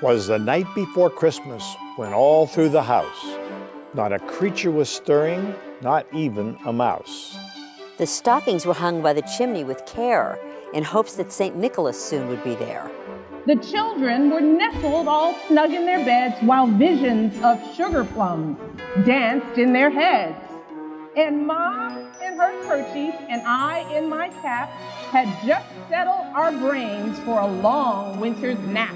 'Twas the night before Christmas when all through the house not a creature was stirring, not even a mouse. The stockings were hung by the chimney with care in hopes that St. Nicholas soon would be there. The children were nestled all snug in their beds while visions of sugar plums danced in their heads. And Mom in her kerchief and I in my cap had just settled our brains for a long winter's nap.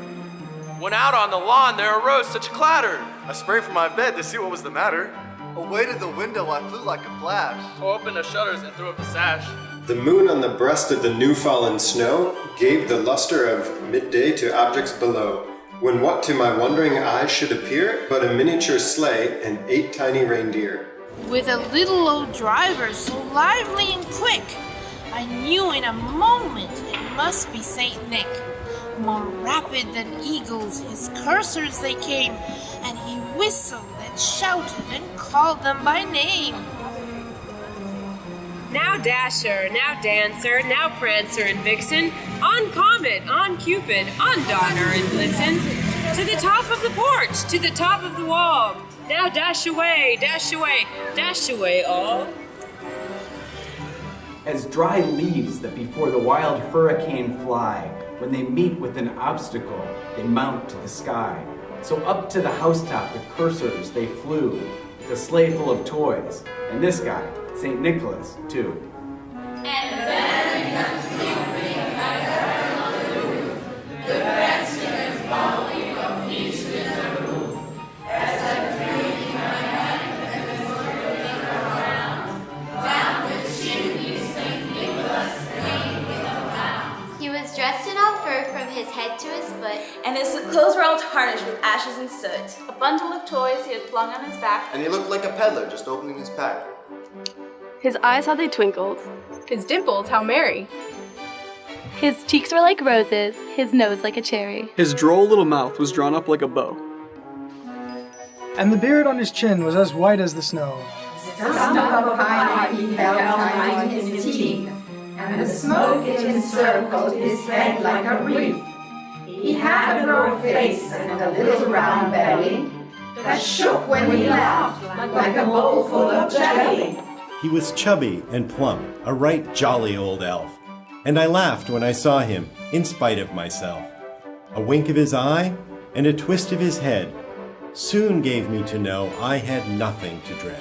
When out on the lawn there arose such a clatter. I sprang from my bed to see what was the matter. Away to the window I flew like a flash. Opened the shutters and threw up the sash. The moon on the breast of the new fallen snow gave the luster of midday to objects below, when what to my wondering eyes should appear but a miniature sleigh and eight tiny reindeer. With a little old driver so lively and quick, I knew in a moment it must be Saint Nick. More rapid than eagles, his coursers they came, and he whistled and shouted and called them by name. Now Dasher, now Dancer, now Prancer and Vixen, on Comet, on Cupid, on Donner and Blitzen, to the top of the porch, to the top of the wall. Now dash away, dash away, dash away all. As dry leaves that before the wild hurricane fly, when they meet with an obstacle, they mount to the sky. So up to the housetop the coursers, they flew, a sleigh full of toys, and this guy, St. Nicholas, too. In from his head to his foot, and his clothes were all tarnished with ashes and soot. A bundle of toys he had flung on his back, and he looked like a peddler just opening his pack. His eyes how they twinkled. His dimples how merry. His cheeks were like roses, his nose like a cherry. His droll little mouth was drawn up like a bow. And the beard on his chin was as white as the snow. Stump of and the smoke it encircled his head like a wreath. He had a broad face and a little round belly that shook when he laughed like a bowl full of jelly. He was chubby and plump, a right jolly old elf, and I laughed when I saw him, in spite of myself. A wink of his eye and a twist of his head soon gave me to know I had nothing to dread.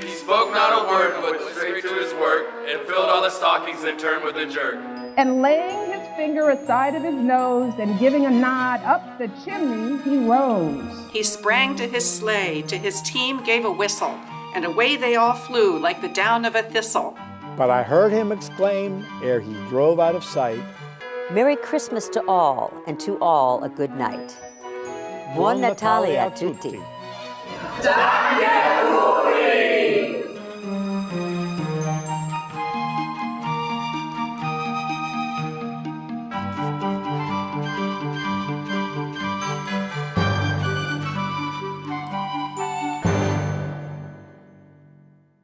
He spoke not a word, but went straight to his work, and filled all the stockings and turned with a jerk. And laying his finger aside of his nose and giving a nod up the chimney, he rose. He sprang to his sleigh, to his team gave a whistle, and away they all flew like the down of a thistle. But I heard him exclaim ere he drove out of sight Merry Christmas to all, and to all a good night. Buon Natale a tutti. tutti.